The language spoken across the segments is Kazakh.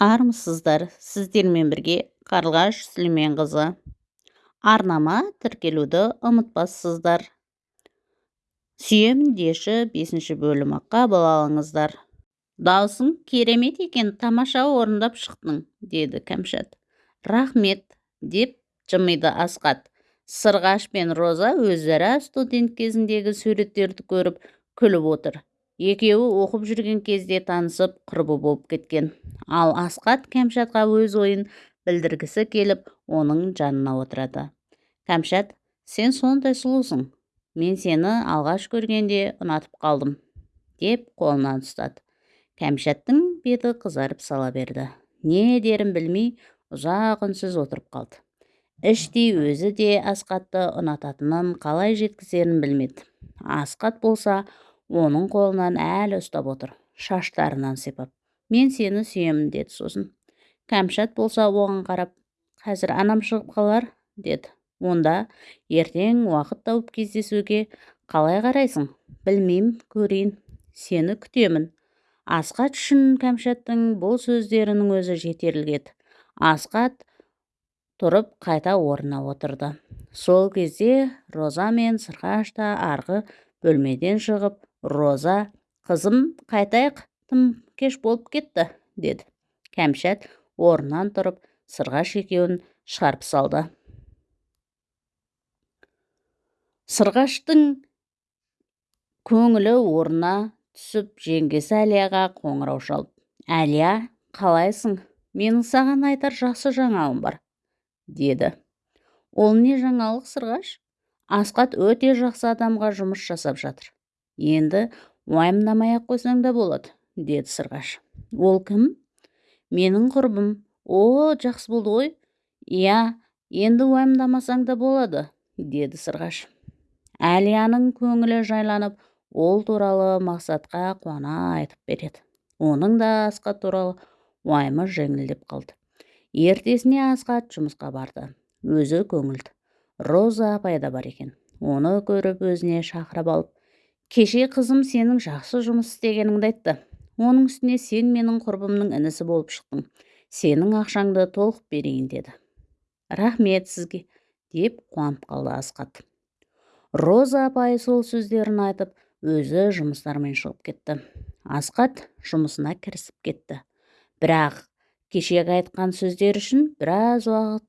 армысыздар. Сіздермен бірге қарлығаш сүлейменқызы. Арнама тіркелуді ұмытпассыздар. Сүйемін деші бесінші бөлімі қабыл алыңыздар. Даусың керемет екен тамаша орындап шықтың деді кәмшат. Рахмет деп жымиды асқат. Сырғаш пен роза өзара студент кезіндегі суреттерді көріп күліп отыр. Екеуі оқып жүрген кезде танысып құрбы болып кеткен. Ал асқат кәмшатқа өз ойын білдіргісі келіп оның жанына отырады. Кәмшат сен сондай сұлусың. Мен сені алғаш көргенде ұнатып қалдым деп қолынан ұстады. Кәмшаттың беті қызарып сала берді. Не дерін білмей ұзақ үнсіз отырып қалды. Іштей өзі де асқатты ұнататынын қалай жеткізерін білмеді. Асқат болса оның қолынан әлі ұстап отыр шаштарынан сипап. Мен сені сүйемін деді сосын. Кәмшат болса оған қарап қазір анам шығып қалар деді. Онда ертең уақыт тауып кездесуге қалай қарайсың? Білмеймін көрейін. Сені күтемін асқат үшін кәмшаттың бұл сөздерінің өзі жетерлік еді. Асқат тұрып қайта орнына отырды. Сол кезде роза мен сырғаш та арғы бөлмеден шығып роза қызым қайтайық тым кеш болып кетті деді. Кәмшат орнынан тұрып сырғаш екеуін шығарып салды. Сырғаштың көңілі орнына түсіп жеңгесі әлияға қоңырау шалып әлия қалайсың? Менің саған айтар жақсы жаңалығым бар деді. Ол не жаңалық сырғаш? Асқат өте жақсы адамға жұмыс жасап жатыр енді уайымдамай ақ қойсаң да болады деді сырғаш. Ол кім? Менің құрбым. О жақсы болды ғой. Иә енді уайымдамасаң да болады деді сырғаш. Әлияның көңілі жайланып ол туралы мақсатқа қуана айтып береді. Оның да асқат туралы уайымы жеңілдеп қалды. Ертесіне асқат жұмысқа барды. Өзі көңілді. Роза апай да бар екен. Оны көріп өзіне шақырып алып кеше қызым сенің жақсы жұмыс істегеніңді айтты. Оның үстіне сен менің құрбымның інісі болып шықтың. Сенің ақшаңды толық берейін деді. Рахмет сізге деп қуанып қалды асқат роза апай сол сөздерін айтып өзі жұмыстармен шығып кетті. Асқат жұмысына кірісіп кетті. Бірақ кешегі айтқан сөздер үшін біраз уақыт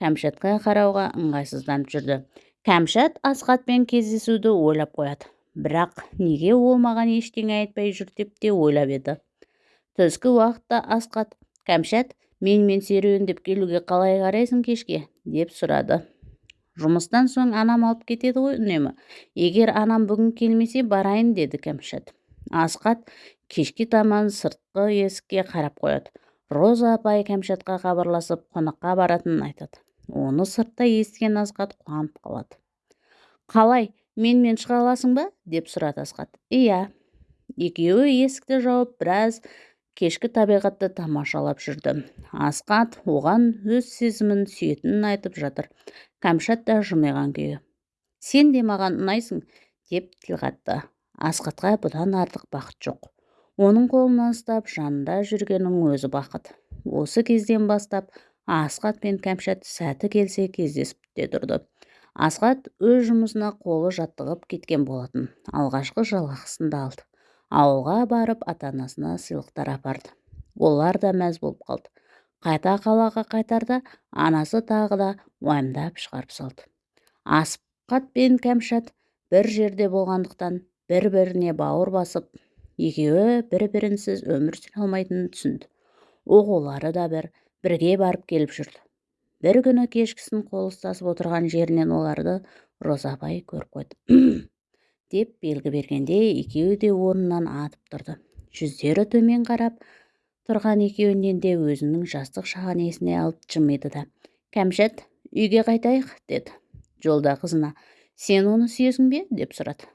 кәмшатқа қарауға ыңғайсызданып жүрді. Кәмшат асқатпен кездесуді ойлап қояды. Бірақ неге ол маған ештеңе айтпай жүр деп те ойлап еді. Түскі уақытта асқат кәмшат менімен серуендеп келуге қалай қарайсың кешке? деп сұрады. Жұмыстан соң анам алып кетеді ғой үнемі. Егер анам бүгін келмесе барайын деді кәмшат. Асқат кешке таман сыртқы есікке қарап қояды. Роза апай кәмшатқа хабарласып қонаққа баратынын айтады. Оны сыртта естіген асқат қуанып қалады. Қалай менімен шыға аласың ба? деп сұрады асқат иә екеуі есікті жауып біраз кешкі табиғатты тамашалап жүрді. Асқат оған өз сезімін сүйетінін айтып жатыр. Кәмшат та жымиған күйі. Сен де маған ұнайсың деп тіл қатты. Асқатқа бұдан артық бақыт жоқ. Оның қолынан ұстап жанында жүргеннің өзі бақыт. Осы кезден бастап асқат пен кәмшат сәті келсе кездесіп те тұрды. Асқат өз жұмысына қолы жаттығып кеткен болатын. Алғашқы жалақысын да алды. Ауылға барып ата-анасына сыйлықтар апарды. Олар да мәз болып қалды. Қайта қалаға қайтарда анасы тағы да уайымдап шығарып салды. Асқат пен кәмшат бір жерде болғандықтан бір-біріне бауыр басып екеуі бір-бірінсіз өмір сүре алмайтынын түсінді. Оқулары да бір бірге барып келіп жүрді. Бір күні кешкісін қол ұстасып отырған жерінен оларды роза апай көріп қойды деп белгі бергенде екеуі де орнынан атып тұрды. Жүздері төмен қарап тұрған екеуінен де өзінің жастық шағын есіне алып жымиды да кәмшат үйге қайтайық? деді. Жолда қызына сен оны сүйесің бе? деп сұрады.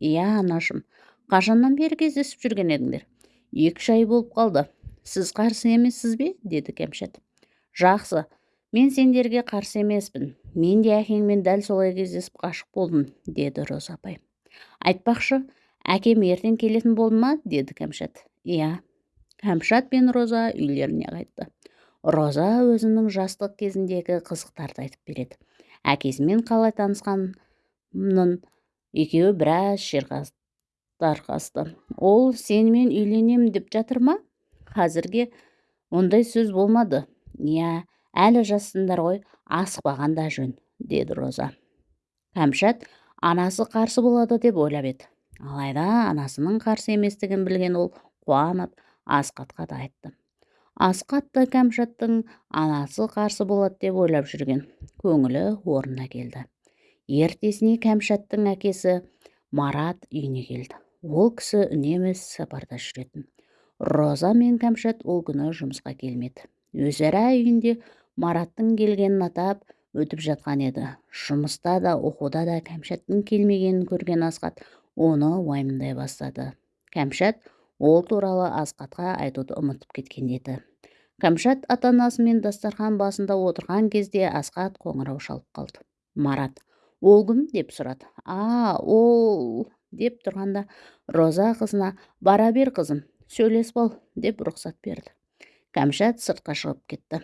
Иә анашым қашаннан бері кездесіп жүрген едіңдер. Екі үш ай болып қалды. Сіз қарсы емессіз бе? деді кәмшат. Жақсы мен сендерге қарсы емеспін. Мен де әкеңмен дәл солай кездесіп ғашық болдым деді роза апай. Айтпақшы әкем ертең келетін болды ма деді кәмшат. Иә кәмшат пен роза үйлеріне қайтты. Роза өзінің жастық кезіндегі қызықтарды айтып береді. Әкесімен қалай танысқанын екеуі біраз тарқасты ол сенімен үйленем деп жатыр ма? Қазірге ондай сөз болмады иә әлі жассыңдар ғой асықпаған да жөн деді роза. Кәмшат анасы қарсы болады деп ойлап еді. Алайда анасының қарсы еместігін білген ол қуанып асқатқа да айтты. Асқат та кәмшаттың анасы қарсы болады деп ойлап жүрген көңілі орнына келді. Ертесіне кәмшаттың әкесі марат үйіне келді. Ол кісі үнемі сапарда жүретін. Роза мен кәмшат ол күні жұмысқа келмеді. Өзара үйінде мараттың келгенін атап өтіп жатқан еді. Жұмыста да оқуда да кәмшаттың келмегенін көрген асқат оны уайымдай бастады. Кәмшат ол туралы асқатқа айтуды ұмытып кеткен еді. Кәмшат ата анасымен дастархан басында отырған кезде асқат қоңырау шалып қалды. Марат ол кім? деп сұрады. А ол деп тұрғанда роза қызына бара бер қызым сөйлесіп ал деп рұқсат берді. Кәмшат сыртқа шығып кетті.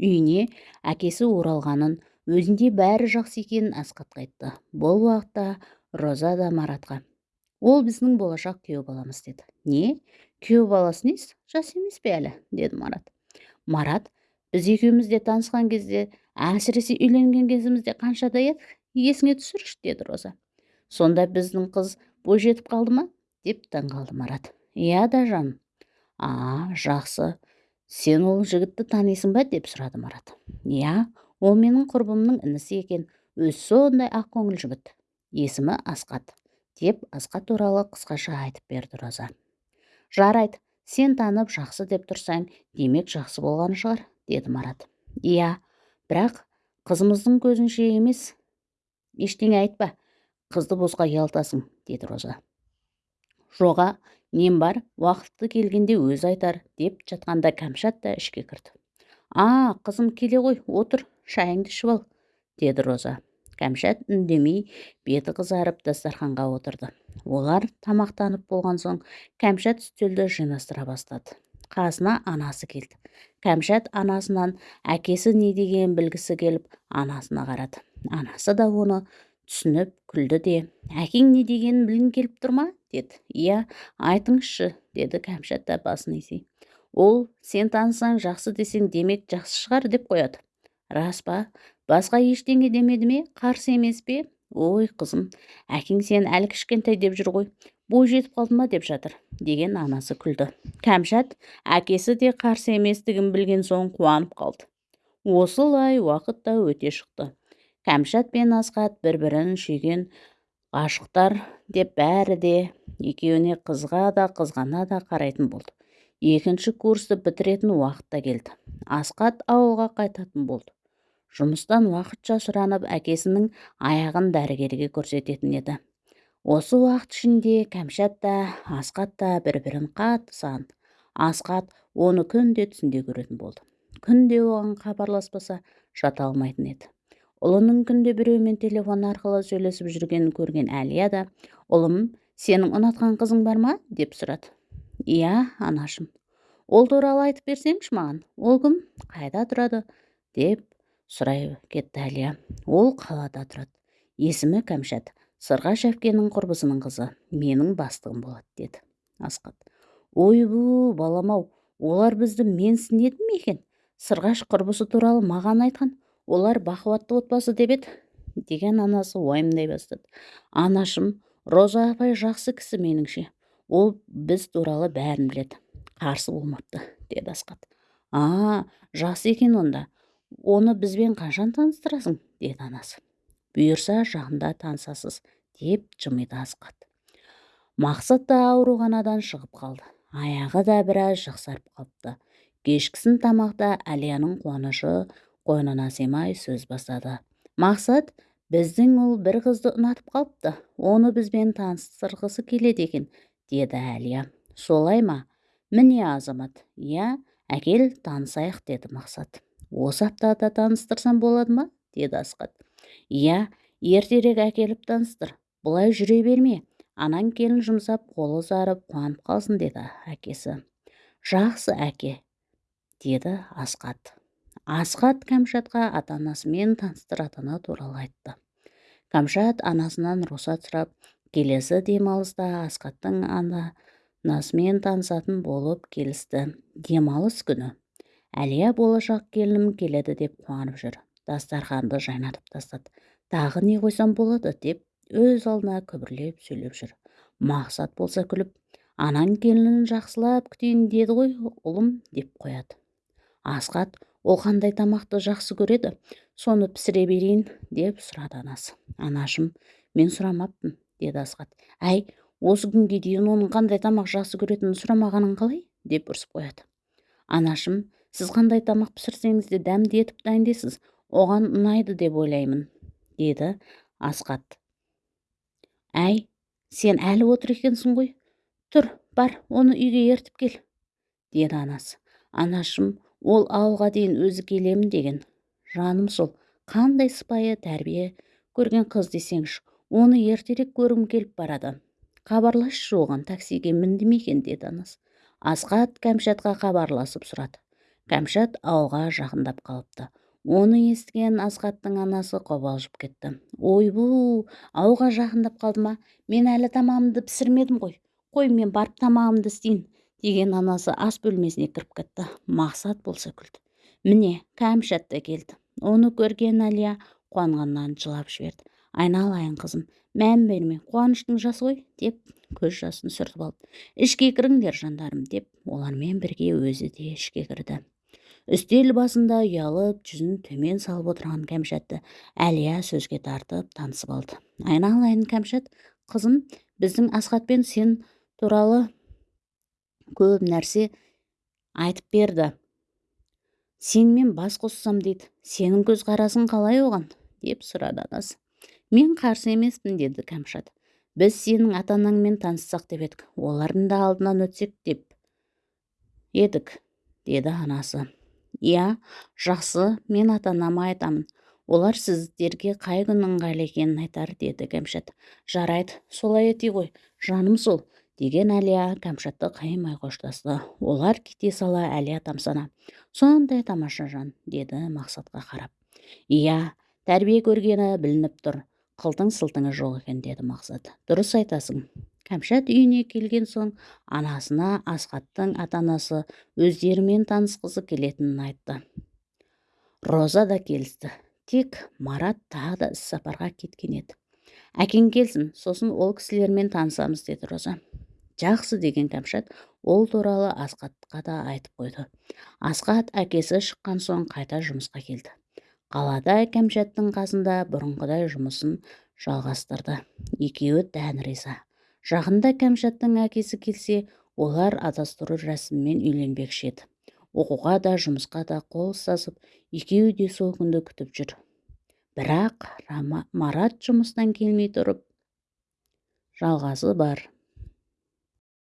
Үйіне әкесі оралғанын өзінде бәрі жақсы екенін асқатқа айтты. Бұл уақытта роза да маратқа ол біздің болашақ күйеу баламыз деді. Не? Күйеу баласы несі? Жас емес пе әлі? деді марат. Марат біз екеуміз де танысқан кезде әсіресе үйленген кезімізде қаншада едік? Есіңе түсірші деді роза. Сонда біздің қыз бойжетіп қалды ма? деп таңғалды марат. Иә да жаным а жақсы. Сен ол жігітті танисың ба? деп сұрады марат. Иә ол менің құрбымның інісі екен. Өзі сондай ақкөңіл жігіт. Есімі асқат деп асқат туралы қысқаша айтып берді роза. Жарайды сен танып жақсы деп тұрсаң демек жақсы болған шығар деді марат. Иә бірақ қызымыздың көзінше емес. Ештеңе айтпа қызды босқа ұялтасың деді роза. Жоға нем бар уақыты келгенде өзі айтар деп жатқанда кәмшат та ішке кірді. А қызым келе ғой отыр шайыңды ішіп ал деді роза. Кәмшат үндемей беті қызарып дастарханға отырды. Олар тамақтанып болған соң кәмшат үстелді жинастыра бастады. Қасына анасы келді. Кәмшат анасынан әкесі не дегенін білгісі келіп анасына қарады. Анасы да оны түсініп күлді де әкең не дегенін білгің келіп тұр ма? Деді. Иә айтыңызшы деді кәмшат та басын изей. Ол сен танысаң жақсы десең демек жақсы шығар деп қояды. Рас па басқа ештеңе демеді ме? Қарсы емес пе? Ой қызым әкең сен әлі кішкентай деп жүр ғой бой жетіп қалды ма? деп жатыр. Деген анасы күлді. Кәмшат әкесі де қарсы еместігін білген соң қуанып қалды. Осылай уақыт та өте шықты кәмшат пен асқат бір бірін сүйген ғашықтар деп бәрі де екеуіне қызға да қызғана да қарайтын болды. Екінші курсты бітіретін уақыт та келді. Асқат ауылға қайтатын болды. Жұмыстан уақытша сұранып әкесінің аяғын дәрігерге көрсететін еді. Осы уақыт ішінде кәмшат та асқат та бір бірін қатты сағынды. Асқат оны күнде түсінде көретін болды. Күнде оған хабарласпаса жата алмайтын еді. Ұлының күнде біреумен телефон арқылы сөйлесіп жүргенін көрген әлия да ұлым сенің ұнатқан қызың бар ма? деп сұрады. Иә анашым ол туралы айтып берсеңші маған ол кім? Қайда тұрады? деп сұрай кетті әлия. Ол қалада тұрады. Есімі кәмшат. Сырғаш әпкенің құрбысының қызы. Менің бастығым болады деді асқат ойбу балам ау олар бізді менсінеді ме екен? Сырғаш құрбысы туралы маған айтқан. Олар бақуатты отбасы деп еді деген анасы уайымдай бастады. Анашым роза апай жақсы кісі меніңше. Ол біз туралы бәрін біледі. Қарсы болмапты деді асқат а жақсы екен онда. Оны бізбен қашан таныстырасың? деді анасы. Бұйырса жақында танысасыз деп жымиды асқат мақсат та ауруханадан шығып қалды. Аяғы да біраз жақсарып қалыпты. Кешкісін тамақта әлияның қуанышы қойнына сыймай сөз бастады. Мақсат біздің ұл бір қызды ұнатып қалыпты. Оны бізбен таныстырғысы келеді екен деді әлия. Солай ма? Міне азамат. Иә әкел танысайық деді мақсат. Осы аптада таныстырсам болады ма деді асқат. Иә ертерек әкеліп таныстыр. Бұлай жүре берме. Анаң келін жұмсап қолы ұзарып қуанып қалсын деді әкесі. Жақсы әке деді асқат. Асқат кәмшатқа ата анасымен таныстыратыны туралы айтты. Кәмшат анасынан рұқсат сұрап келесі демалыста асқаттың анасымен танысатын болып келісті. Демалыс күні. Әлия болашақ келінім келеді деп қуанып жүр. Дастарханды жайнатып тастады. Тағы не қойсам болады деп өз алдына күбірлеп сөйлеп жүр. Мақсат болса күліп анаң келінін жақсылап күтейін деді ғой ұлым деп қояды. Асқат ол қандай тамақты жақсы көреді? Соны пісіре берейін деп сұрады анасы. Анашым мен сұрамаппын деді асқат әй осы күнге дейін оның қандай тамақ жақсы көретінін сұрамағаның қалай? деп ұрсып қояды. Анашым сіз қандай тамақ пісірсеңіз де дәмді етіп дайындайсыз оған ұнайды деп ойлаймын деді асқат әй сен әлі отыр екенсің ғой? Тұр бар оны үйге ертіп кел деді анасы. Анашым ол ауылға дейін өзі келемін деген жаным сол қандай сыпайы тәрбие көрген қыз десеңші оны ертерек көргім келіп барады хабарласшы оған таксиге мінді ме екен? деді анасы. Асқат кәмшатқа хабарласып сұрады. Кәмшат ауылға жақындап қалыпты. Оны естіген асқаттың анасы қобалжып кетті. Ойбу ауға жақындап қалды ма? Мен әлі тамағымды пісірмедім ғой. Қой мен барып тамағымды істейін деген анасы ас бөлмесіне кіріп кетті. Мақсат болса күлді. Міне кәмшат та келді. Оны көрген әлия қуанғаннан жылап жіберді. Айналайын қызым. Мән берме. Қуаныштың жасы ғой? деп көз жасын сүртіп алды. Ішке кіріңдер жандарым деп олармен бірге өзі де ішке кірді. Үстел басында ұялып жүзін төмен салып отырған кәмшатты әлия сөзге тартып танысып алды. Айналайын кәмшат. Қызым біздің асхатпен сен туралы көп нәрсе айтып берді. Сенімен бас қоссам дейді сенің көзқарасың қалай оған? деп сұрады анасы. Мен қарсы емеспін деді кәмшат. Біз сенің ата анаңмен таныссақ деп едік олардың да алдынан өтсек деп едік деді анасы. Иә жақсы мен ата анама айтамын. Олар сіздерге қай күн ыңғайлы екенін айтар деді кәмшат. Жарайды солай ете ғой жаным сол. Деген әлия кәмшатты қаймай қоштасты. Олар кете сала әлия тамсана. Сондай тамаша жан деді мақсатқа қарап. Иә тәрбие көргені білініп тұр. Қылтың сылтыңы жоқ екен деді мақсат. Дұрыс айтасың. Кәмшат үйіне келген соң анасына асхаттың ата анасы өздерімен танысқысы келетінін айтты. Роза да келісті. Тек марат тағы да іссапарға кеткен еді. Әкең келсін сосын ол кісілермен танысамыз деді роза. Жақсы деген кәмшат ол туралы асқатқа да айтып қойды. Асқат әкесі шыққан соң қайта жұмысқа келді. Қалада кәмшаттың қасында бұрынғыдай жұмысын жалғастырды. Екеуі дән риза. Жақында кәмшаттың әкесі келсе олар адастыру рәсімімен үйленбекші еді. Оқуға да жұмысқа да қол ұстасып екеуі де сол күнді күтіп жүр. Бірақ марат жұмыстан келмей тұрып жалғасы бар.